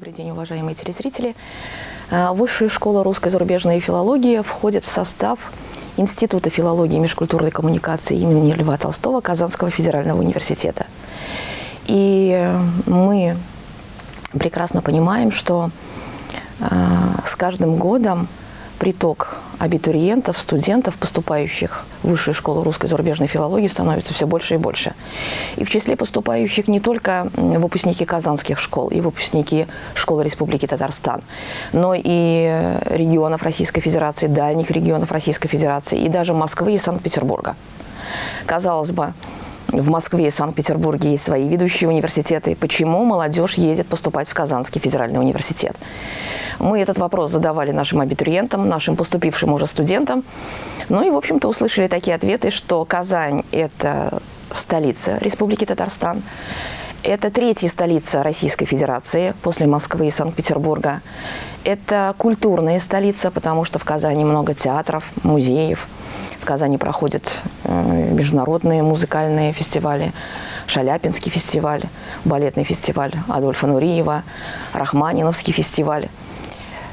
Добрый день, уважаемые телезрители. Э, Высшая школа русской зарубежной филологии входит в состав Института филологии и межкультурной коммуникации имени Льва Толстого Казанского федерального университета. И мы прекрасно понимаем, что э, с каждым годом приток абитуриентов, студентов, поступающих в высшую школу русской зарубежной филологии, становится все больше и больше. И в числе поступающих не только выпускники казанских школ и выпускники школы Республики Татарстан, но и регионов Российской Федерации, дальних регионов Российской Федерации, и даже Москвы и Санкт-Петербурга. Казалось бы, в Москве и Санкт-Петербурге есть свои ведущие университеты. Почему молодежь едет поступать в Казанский федеральный университет? Мы этот вопрос задавали нашим абитуриентам, нашим поступившим уже студентам. Ну и, в общем-то, услышали такие ответы, что Казань – это столица Республики Татарстан. Это третья столица Российской Федерации после Москвы и Санкт-Петербурга. Это культурная столица, потому что в Казани много театров, музеев – в Казани проходят э, международные музыкальные фестивали, Шаляпинский фестиваль, балетный фестиваль Адольфа Нуриева, Рахманиновский фестиваль.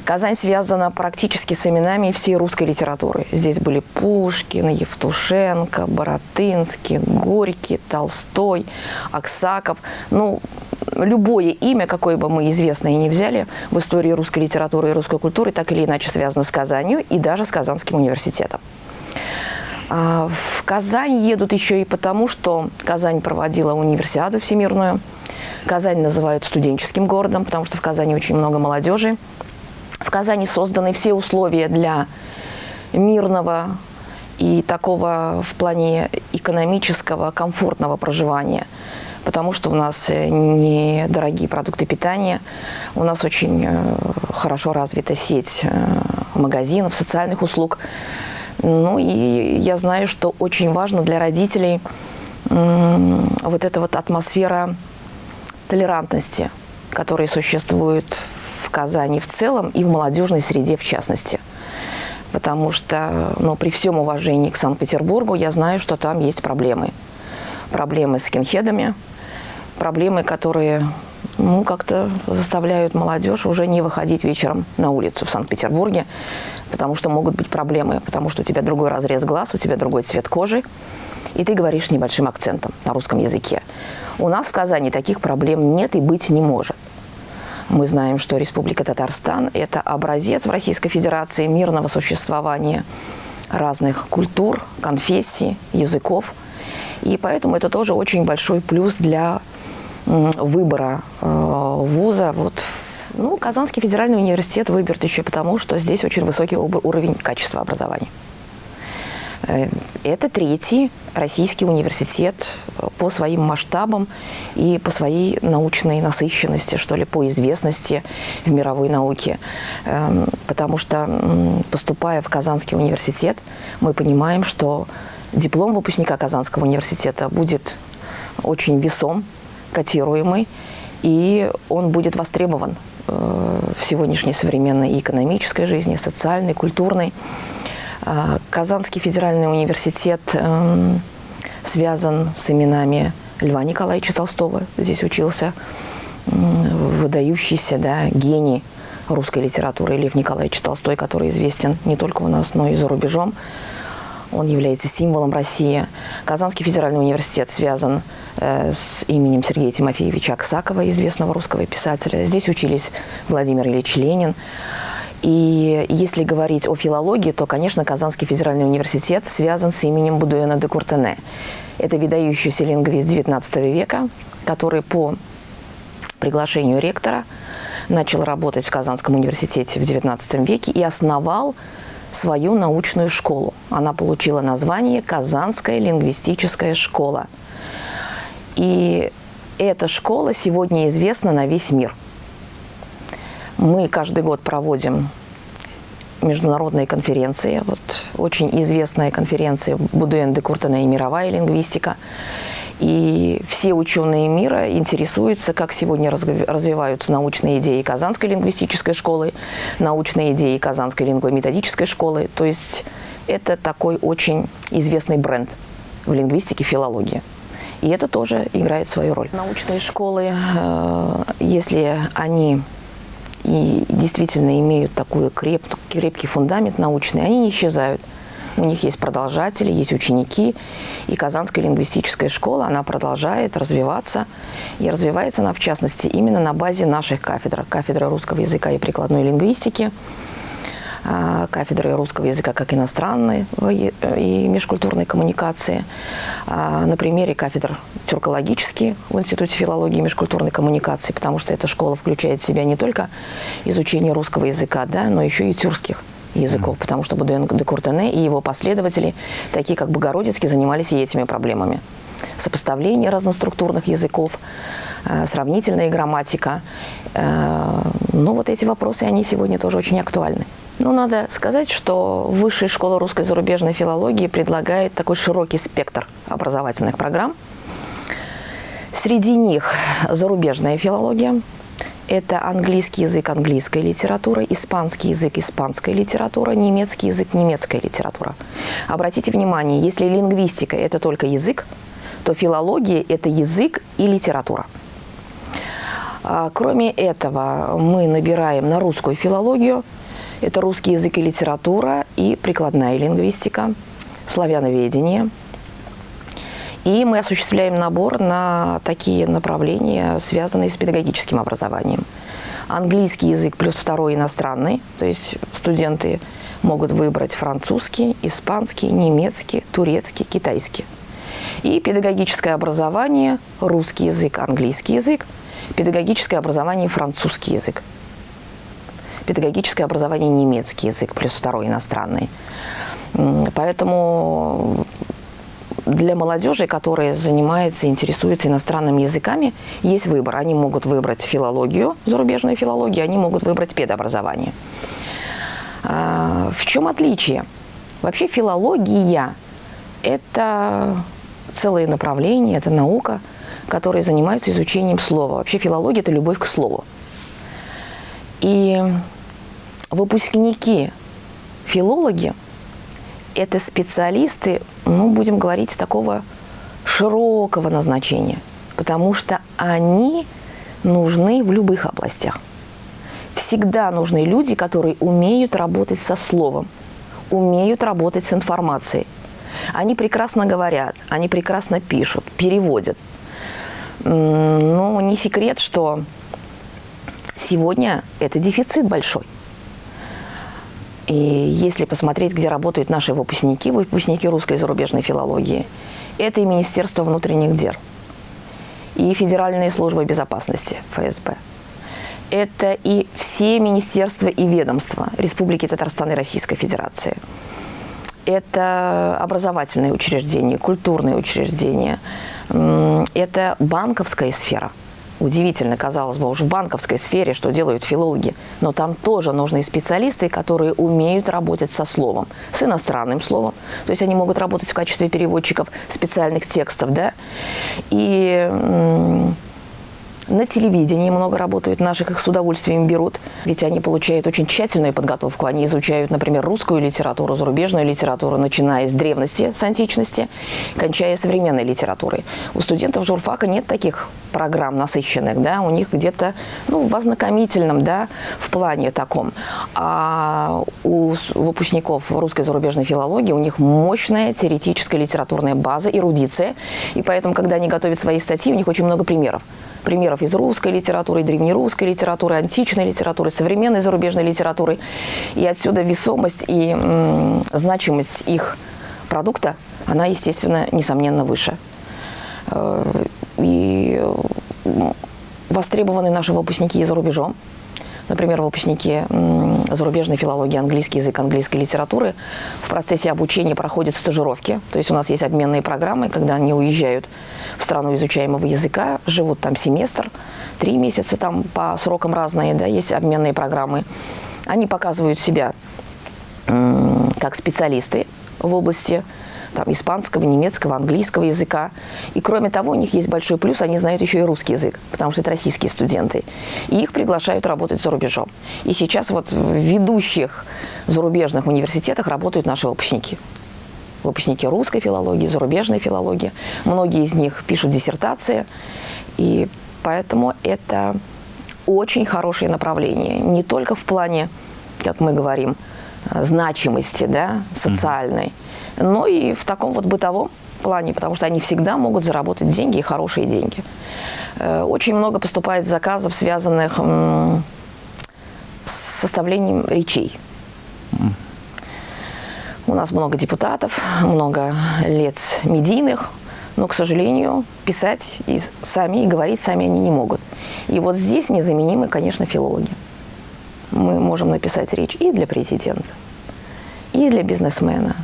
Казань связана практически с именами всей русской литературы. Здесь были Пушкин, Евтушенко, Боротынский, Горький, Толстой, Аксаков. Ну, любое имя, какое бы мы известное не взяли в истории русской литературы и русской культуры, так или иначе связано с Казанью и даже с Казанским университетом. А, в Казань едут еще и потому, что Казань проводила универсиаду всемирную. Казань называют студенческим городом, потому что в Казани очень много молодежи. В Казани созданы все условия для мирного и такого в плане экономического, комфортного проживания. Потому что у нас недорогие продукты питания, у нас очень э, хорошо развита сеть э, магазинов, социальных услуг. Ну и я знаю, что очень важно для родителей вот эта вот атмосфера толерантности, которая существует в Казани в целом и в молодежной среде в частности. Потому что, ну, при всем уважении к Санкт-Петербургу, я знаю, что там есть проблемы. Проблемы с кинхедами, проблемы, которые ну, как-то заставляют молодежь уже не выходить вечером на улицу в Санкт-Петербурге, потому что могут быть проблемы, потому что у тебя другой разрез глаз, у тебя другой цвет кожи, и ты говоришь с небольшим акцентом на русском языке. У нас в Казани таких проблем нет и быть не может. Мы знаем, что Республика Татарстан – это образец в Российской Федерации мирного существования разных культур, конфессий, языков. И поэтому это тоже очень большой плюс для выбора э, вуза. Вот, ну, Казанский федеральный университет выберет еще потому, что здесь очень высокий уровень качества образования. Э, это третий российский университет по своим масштабам и по своей научной насыщенности, что ли, по известности в мировой науке. Эм, потому что, поступая в Казанский университет, мы понимаем, что диплом выпускника Казанского университета будет очень весом котируемый, и он будет востребован э, в сегодняшней современной экономической жизни, социальной, культурной. А, Казанский федеральный университет эм, связан с именами Льва Николаевича Толстого. Здесь учился выдающийся да, гений русской литературы Лев Николаевич Толстой, который известен не только у нас, но и за рубежом. Он является символом России. Казанский федеральный университет связан э, с именем Сергея Тимофеевича Аксакова, известного русского писателя. Здесь учились Владимир Ильич Ленин. И если говорить о филологии, то, конечно, Казанский федеральный университет связан с именем Будуэна де Куртене. Это выдающийся лингвист XIX века, который по приглашению ректора начал работать в Казанском университете в XIX веке и основал свою научную школу. Она получила название «Казанская лингвистическая школа». И эта школа сегодня известна на весь мир. Мы каждый год проводим международные конференции. Вот очень известная конференция Будуэн де Куртена и мировая лингвистика. И все ученые мира интересуются, как сегодня развиваются научные идеи Казанской лингвистической школы, научные идеи Казанской лингвометодической школы. То есть это такой очень известный бренд в лингвистике, филологии. И это тоже играет свою роль. Научные школы, э, если они и действительно имеют такой креп, крепкий фундамент научный, они не исчезают. У них есть продолжатели, есть ученики. И Казанская лингвистическая школа, она продолжает развиваться. И развивается она, в частности, именно на базе наших кафедр. Кафедры русского языка и прикладной лингвистики, кафедры русского языка как иностранной и межкультурной коммуникации. А, на примере кафедр тюркологические в Институте филологии и межкультурной коммуникации, потому что эта школа включает в себя не только изучение русского языка, да, но еще и тюркских языков, mm. потому что Будуэн де Куртене и его последователи, такие как Богородицкий, занимались и этими проблемами. Сопоставление разноструктурных языков, э, сравнительная грамматика. Ну, вот эти вопросы, они сегодня тоже очень актуальны. Ну, надо сказать, что Высшая школа русской зарубежной филологии предлагает такой широкий спектр образовательных программ. Среди них зарубежная филология – это английский язык, английская литература, испанский язык, испанская литература, немецкий язык, немецкая литература. Обратите внимание, если лингвистика – это только язык, то филология – это язык и литература. А, кроме этого, мы набираем на русскую филологию. Это русский язык и литература, и прикладная лингвистика, славяноведение – и мы осуществляем набор на такие направления, связанные с педагогическим образованием. Английский язык плюс второй иностранный, то есть студенты могут выбрать французский, испанский, немецкий, турецкий, китайский. И педагогическое образование, русский язык, английский язык, педагогическое образование, французский язык, педагогическое образование, немецкий язык плюс второй иностранный. Поэтому для молодежи, которая занимается, интересуется иностранными языками, есть выбор. Они могут выбрать филологию, зарубежную филологию, они могут выбрать педобразование. А, в чем отличие? Вообще филология – это целое направление, это наука, которая занимается изучением слова. Вообще филология – это любовь к слову. И выпускники филологи – это специалисты, ну, будем говорить, такого широкого назначения, потому что они нужны в любых областях. Всегда нужны люди, которые умеют работать со словом, умеют работать с информацией. Они прекрасно говорят, они прекрасно пишут, переводят. Но не секрет, что сегодня это дефицит большой. И если посмотреть, где работают наши выпускники, выпускники русской и зарубежной филологии, это и Министерство внутренних дел, и Федеральная служба безопасности ФСБ. Это и все министерства и ведомства Республики Татарстан и Российской Федерации. Это образовательные учреждения, культурные учреждения, это банковская сфера – Удивительно, казалось бы, уж в банковской сфере, что делают филологи. Но там тоже нужны специалисты, которые умеют работать со словом, с иностранным словом. То есть они могут работать в качестве переводчиков специальных текстов, да. И на телевидении много работают, наших их с удовольствием берут, ведь они получают очень тщательную подготовку. Они изучают, например, русскую литературу, зарубежную литературу, начиная с древности, с античности, кончая современной литературой. У студентов журфака нет таких программ насыщенных, да, у них где-то, ну, в ознакомительном, да, в плане таком. А у выпускников русской зарубежной филологии у них мощная теоретическая литературная база, эрудиция, и поэтому, когда они готовят свои статьи, у них очень много примеров примеров из русской литературы, древнерусской литературы, античной литературы, современной зарубежной литературы. И отсюда весомость и значимость их продукта, она, естественно, несомненно выше. Э, и востребованы наши выпускники за рубежом. Например, выпускники зарубежной филологии, английский язык, английской литературы в процессе обучения проходят стажировки. То есть у нас есть обменные программы, когда они уезжают в страну изучаемого языка, живут там семестр, три месяца, там по срокам разные, да, есть обменные программы. Они показывают себя как специалисты в области там, испанского, немецкого, английского языка. И кроме того, у них есть большой плюс, они знают еще и русский язык, потому что это российские студенты. И их приглашают работать за рубежом. И сейчас вот в ведущих зарубежных университетах работают наши выпускники. Выпускники русской филологии, зарубежной филологии. Многие из них пишут диссертации. И поэтому это очень хорошее направление. Не только в плане, как мы говорим, значимости да, социальной, mm-hmm. Но и в таком вот бытовом плане, потому что они всегда могут заработать деньги и хорошие деньги. Э, очень много поступает заказов, связанных с составлением речей. У нас много депутатов, много лиц медийных, но, к сожалению, писать и сами, и говорить сами они не могут. И вот здесь незаменимы, конечно, филологи. Мы можем написать речь и для президента, и для бизнесмена,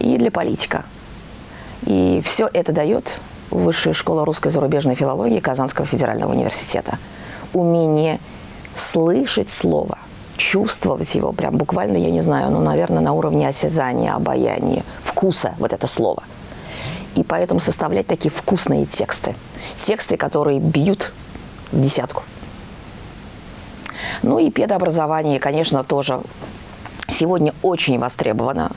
и для политика. И все это дает Высшая школа русской зарубежной филологии Казанского федерального университета. Умение слышать слово, чувствовать его, прям буквально, я не знаю, ну, наверное, на уровне осязания, обаяния, вкуса, вот это слово. И поэтому составлять такие вкусные тексты. Тексты, которые бьют в десятку. Ну и педообразование, конечно, тоже сегодня очень востребовано.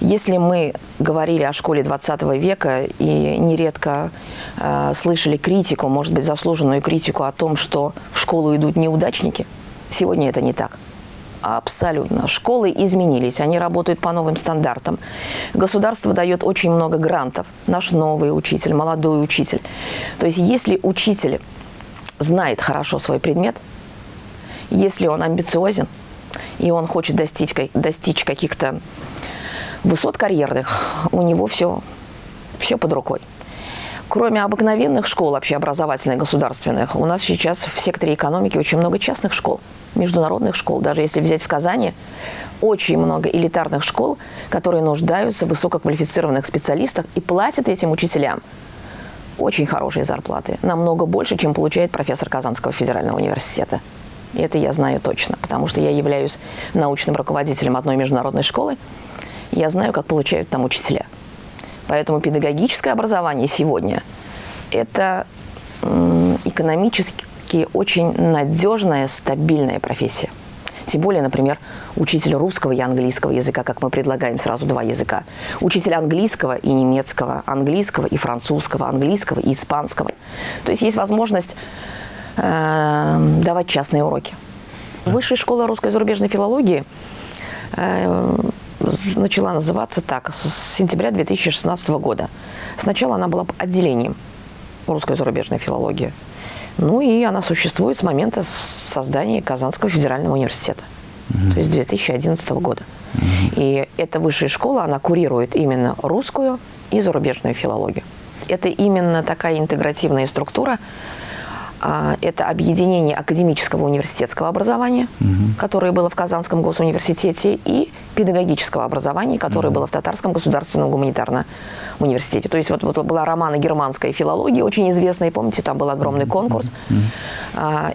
Если мы говорили о школе 20 века и нередко э, слышали критику, может быть, заслуженную критику о том, что в школу идут неудачники, сегодня это не так. Абсолютно. Школы изменились, они работают по новым стандартам. Государство дает очень много грантов. Наш новый учитель, молодой учитель. То есть если учитель знает хорошо свой предмет, если он амбициозен, и он хочет достичь, достичь каких-то высот карьерных, у него все, все под рукой. Кроме обыкновенных школ общеобразовательных, государственных, у нас сейчас в секторе экономики очень много частных школ, международных школ. Даже если взять в Казани, очень много элитарных школ, которые нуждаются в высококвалифицированных специалистах и платят этим учителям очень хорошие зарплаты, намного больше, чем получает профессор Казанского федерального университета. Это я знаю точно, потому что я являюсь научным руководителем одной международной школы, я знаю, как получают там учителя. Поэтому педагогическое образование сегодня – это экономически очень надежная, стабильная профессия. Тем более, например, учитель русского и английского языка, как мы предлагаем сразу два языка. Учитель английского и немецкого, английского и французского, английского и испанского. То есть есть возможность давать частные уроки. Высшая школа русской зарубежной филологии э, начала называться так с сентября 2016 года. Сначала она была отделением русской зарубежной филологии. Ну и она существует с момента создания Казанского федерального университета, угу. то есть 2011 года. Угу. И эта высшая школа, она курирует именно русскую и зарубежную филологию. Это именно такая интегративная структура, это объединение академического университетского образования, угу. которое было в Казанском госуниверситете, и педагогического образования, которое угу. было в Татарском государственном гуманитарном университете. То есть вот, вот была романо-германская филология, очень известная, помните, там был огромный конкурс. Угу.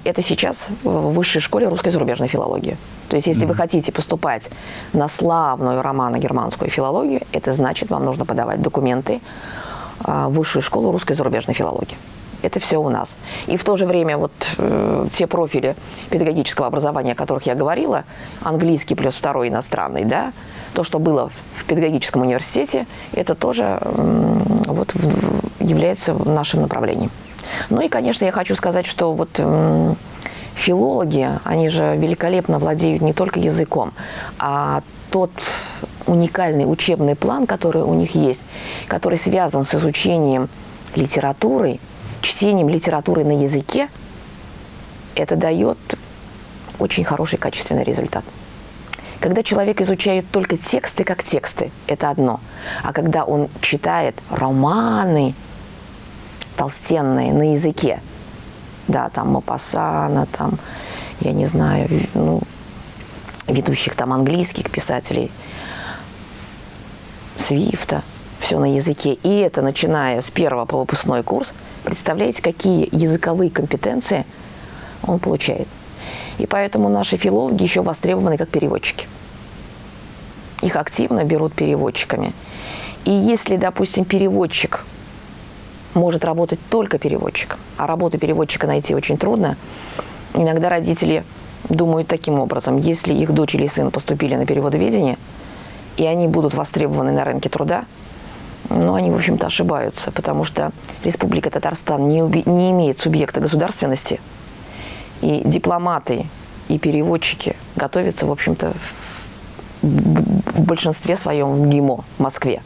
Это сейчас в высшей школе русской зарубежной филологии. То есть если угу. вы хотите поступать на славную романо-германскую филологию, это значит, вам нужно подавать документы в высшую школу русской зарубежной филологии это все у нас. И в то же время вот э, те профили педагогического образования, о которых я говорила, английский плюс второй иностранный, да, то, что было в педагогическом университете, это тоже э, вот, является нашим направлением. Ну и, конечно, я хочу сказать, что вот э, филологи, они же великолепно владеют не только языком, а тот уникальный учебный план, который у них есть, который связан с изучением литературы, чтением литературы на языке, это дает очень хороший качественный результат. Когда человек изучает только тексты как тексты, это одно. А когда он читает романы толстенные на языке, да, там Мапасана, там, я не знаю, ну, ведущих там английских писателей, Свифта, все на языке. И это начиная с первого по выпускной курс – Представляете, какие языковые компетенции он получает. И поэтому наши филологи еще востребованы как переводчики. Их активно берут переводчиками. И если, допустим, переводчик может работать только переводчиком, а работу переводчика найти очень трудно, иногда родители думают таким образом, если их дочь или сын поступили на переводоведение, и они будут востребованы на рынке труда, но они, в общем-то, ошибаются, потому что Республика Татарстан не, не имеет субъекта государственности, И дипломаты, и переводчики готовятся, в общем-то, в большинстве своем в ГИМО, в Москве.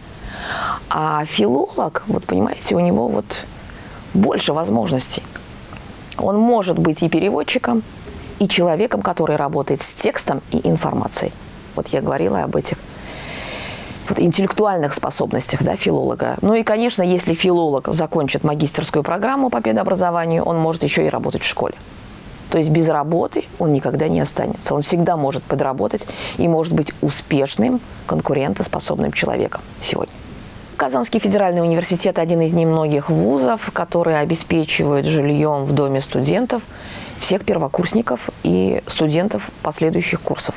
А филолог, вот понимаете, у него вот больше возможностей. Он может быть и переводчиком, и человеком, который работает с текстом и информацией. Вот я говорила об этих вот, интеллектуальных способностях да, филолога. Ну и, конечно, если филолог закончит магистерскую программу по педобразованию, он может еще и работать в школе. То есть без работы он никогда не останется. Он всегда может подработать и может быть успешным, конкурентоспособным человеком сегодня. Казанский федеральный университет – один из немногих вузов, которые обеспечивают жильем в доме студентов всех первокурсников и студентов последующих курсов.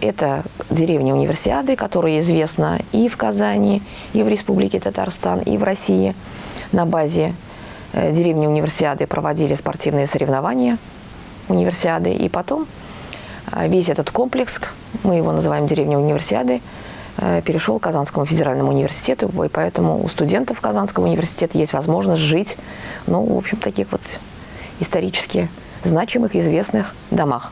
Это деревня Универсиады, которая известна и в Казани, и в Республике Татарстан, и в России. На базе э, деревни Универсиады проводили спортивные соревнования Универсиады. И потом э, весь этот комплекс, мы его называем деревня Универсиады, э, перешел к Казанскому федеральному университету, и поэтому у студентов Казанского университета есть возможность жить, ну, в общем, таких вот исторически значимых, известных домах.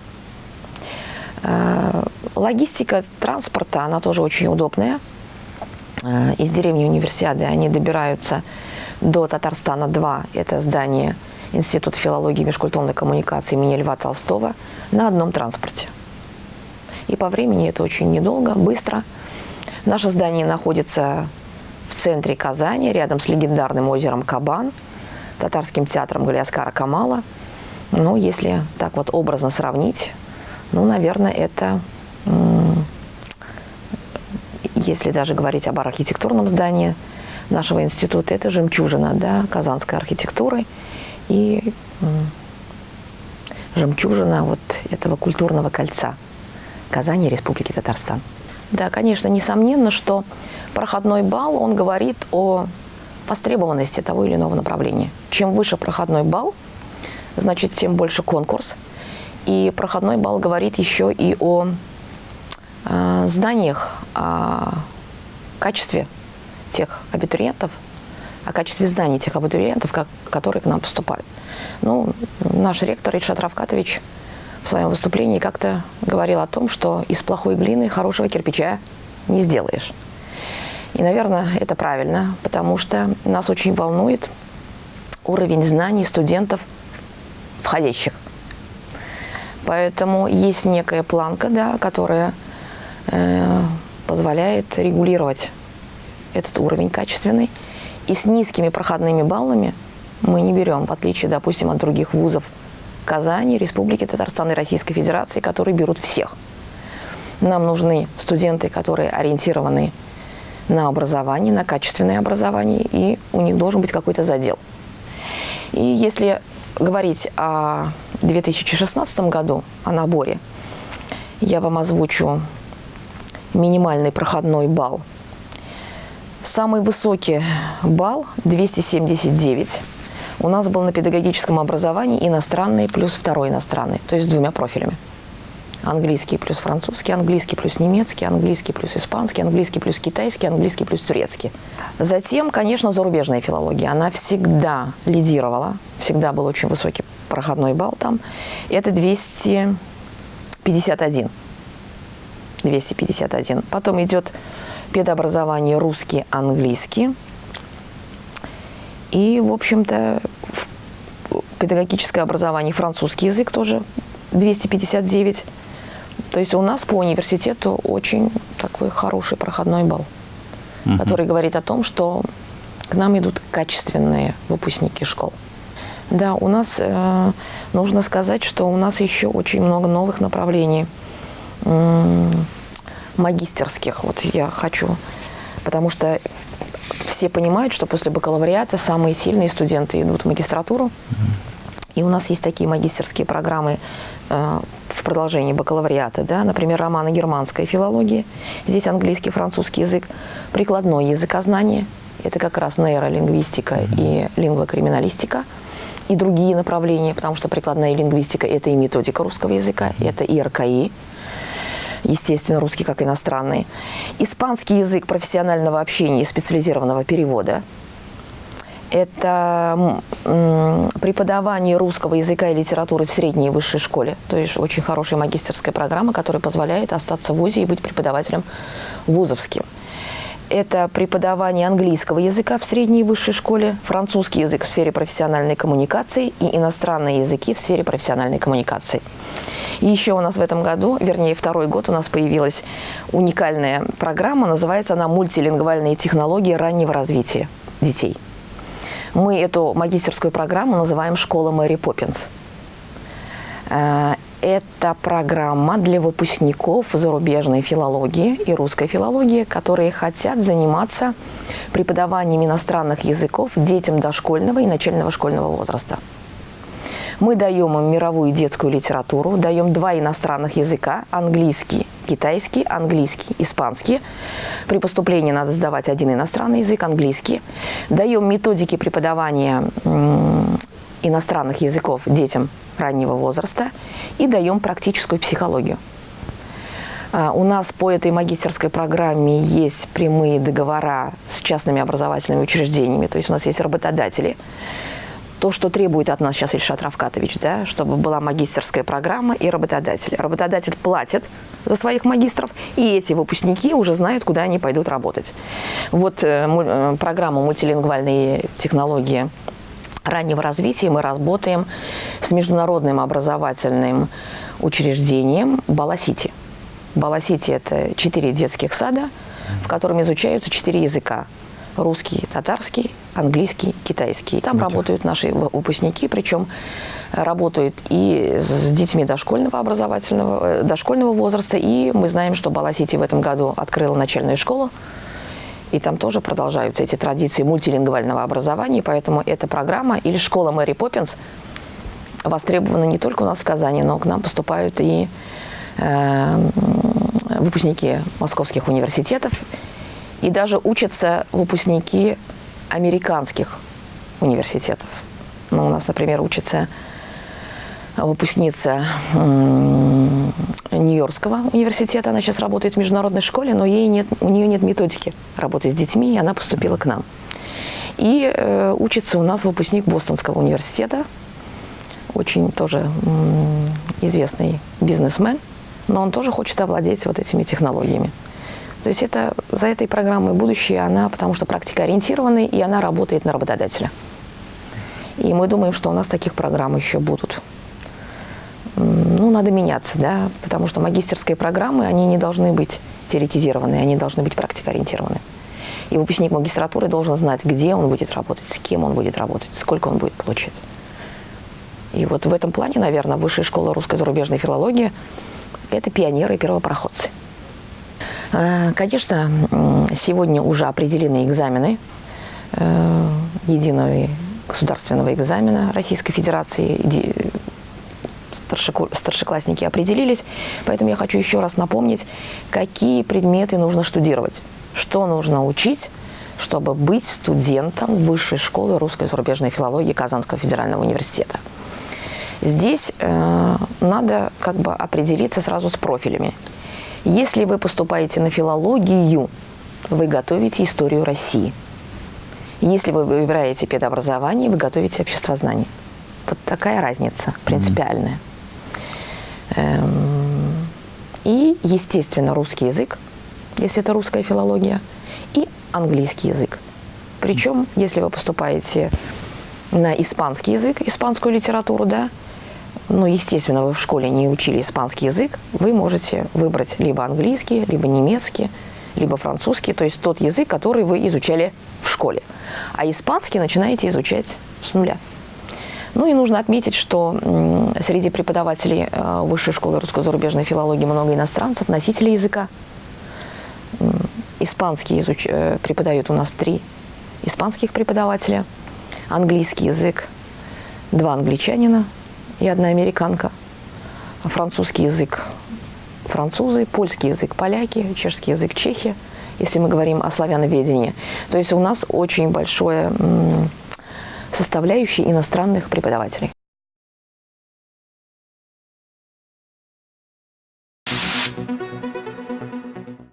Логистика транспорта, она тоже очень удобная. Э, из деревни Универсиады они добираются до Татарстана-2, это здание Института филологии и межкультурной коммуникации имени Льва Толстого, на одном транспорте. И по времени это очень недолго, быстро. Наше здание находится в центре Казани, рядом с легендарным озером Кабан, татарским театром Галиаскара Камала. Ну, если так вот образно сравнить, ну, наверное, это, если даже говорить об архитектурном здании нашего института, это жемчужина да, казанской архитектуры и жемчужина вот этого культурного кольца Казани, Республики Татарстан. Да, конечно, несомненно, что проходной балл, он говорит о востребованности того или иного направления. Чем выше проходной балл, значит, тем больше конкурс – и проходной балл говорит еще и о э, знаниях, о качестве тех абитуриентов, о качестве знаний тех абитуриентов, как, которые к нам поступают. Ну, наш ректор Ильшат Равкатович в своем выступлении как-то говорил о том, что из плохой глины хорошего кирпича не сделаешь. И, наверное, это правильно, потому что нас очень волнует уровень знаний студентов, входящих Поэтому есть некая планка, да, которая позволяет регулировать этот уровень качественный. И с низкими проходными баллами мы не берем, в отличие, допустим, от других вузов Казани, Республики Татарстан и Российской Федерации, которые берут всех. Нам нужны студенты, которые ориентированы на образование, на качественное образование, и у них должен быть какой-то задел. И если говорить о 2016 году, о наборе, я вам озвучу минимальный проходной балл. Самый высокий балл, 279, у нас был на педагогическом образовании иностранный плюс второй иностранный, то есть с двумя профилями английский плюс французский, английский плюс немецкий, английский плюс испанский, английский плюс китайский, английский плюс турецкий. Затем, конечно, зарубежная филология. Она всегда лидировала, всегда был очень высокий проходной балл там. Это 251. 251. Потом идет педобразование русский, английский. И, в общем-то, педагогическое образование французский язык тоже 259. То есть у нас по университету очень такой хороший проходной балл, угу. который говорит о том, что к нам идут качественные выпускники школ. Да, у нас, э, нужно сказать, что у нас еще очень много новых направлений магистерских. Вот я хочу, потому что все понимают, что после бакалавриата самые сильные студенты идут в магистратуру. И у нас есть такие магистерские программы э, в продолжении бакалавриата, да, например, романо-германская филология, здесь английский, французский язык, прикладное языкознание, это как раз нейролингвистика и лингвокриминалистика, и другие направления, потому что прикладная лингвистика – это и методика русского языка, это и РКИ, естественно, русский как иностранный, испанский язык профессионального общения и специализированного перевода – Это преподавание русского языка и литературы в средней и высшей школе. То есть очень хорошая магистерская программа, которая позволяет остаться в ВУЗе и быть преподавателем вузовским. Это преподавание английского языка в средней и высшей школе, французский язык в сфере профессиональной коммуникации и иностранные языки в сфере профессиональной коммуникации. И еще у нас в этом году, вернее, второй год у нас появилась уникальная программа, называется она «Мультилингвальные технологии раннего развития детей». Мы эту магистерскую программу называем «Школа Мэри Поппинс». Это программа для выпускников зарубежной филологии и русской филологии, которые хотят заниматься преподаванием иностранных языков детям дошкольного и начального школьного возраста. Мы даем им мировую детскую литературу, даем два иностранных языка – английский, китайский, английский, испанский. При поступлении надо сдавать один иностранный язык – английский. Даем методики преподавания иностранных языков детям раннего возраста и даем практическую психологию. А, у нас по этой магистерской программе есть прямые договора с частными образовательными учреждениями, то есть у нас есть работодатели. То, что требует от нас сейчас Ильшат Равкатович, да, чтобы была магистерская программа и работодатель. Работодатель платит за своих магистров, и эти выпускники уже знают, куда они пойдут работать. Вот э, э, программа «Мультилингвальные технологии» раннего развития мы работаем с международным образовательным учреждением Баласити. Баласити – это четыре детских сада, в котором изучаются четыре языка – русский, татарский, английский, китайский. Там Ничего. работают наши выпускники, причем работают и с детьми дошкольного образовательного, э, дошкольного возраста, и мы знаем, что Баласити в этом году открыла начальную школу, и там тоже продолжаются эти традиции мультилингвального образования, поэтому эта программа или школа Мэри Поппинс востребована не только у нас в Казани, но к нам поступают и э, выпускники московских университетов, и даже учатся выпускники американских университетов. Ну, у нас, например, учится выпускница Нью-Йоркского университета. Она сейчас работает в международной школе, но ей нет, у нее нет методики работы с детьми, и она поступила к нам. И э, учится у нас выпускник Бостонского университета, очень тоже известный бизнесмен, но он тоже хочет овладеть вот этими технологиями. То есть это, за этой программой будущее, она потому что практикоориентированная, и она работает на работодателя. И мы думаем, что у нас таких программ еще будут ну, надо меняться, да, потому что магистерские программы, они не должны быть теоретизированы, они должны быть практикоориентированы. И выпускник магистратуры должен знать, где он будет работать, с кем он будет работать, сколько он будет получать. И вот в этом плане, наверное, Высшая школа русской зарубежной филологии – это пионеры и первопроходцы. Э, конечно, сегодня уже определены экзамены э, единого государственного экзамена Российской Федерации, старшеклассники определились. Поэтому я хочу еще раз напомнить, какие предметы нужно штудировать, что нужно учить, чтобы быть студентом высшей школы русской зарубежной филологии Казанского федерального университета. Здесь э, надо как бы определиться сразу с профилями. Если вы поступаете на филологию, вы готовите историю России. Если вы выбираете педобразование, вы готовите обществознание. Вот такая разница принципиальная. Эм, и, естественно, русский язык, если это русская филология, и английский язык. Причем, если вы поступаете на испанский язык, испанскую литературу, да, ну, естественно, вы в школе не учили испанский язык, вы можете выбрать либо английский, либо немецкий, либо французский, то есть тот язык, который вы изучали в школе. А испанский начинаете изучать с нуля. Ну и нужно отметить, что среди преподавателей э, Высшей школы русско-зарубежной филологии много иностранцев, носителей языка. Испанский изуч... Э, преподают у нас три испанских преподавателя, английский язык два англичанина и одна американка, французский язык французы, польский язык поляки, чешский язык чехи, если мы говорим о славяноведении. То есть у нас очень большое составляющей иностранных преподавателей.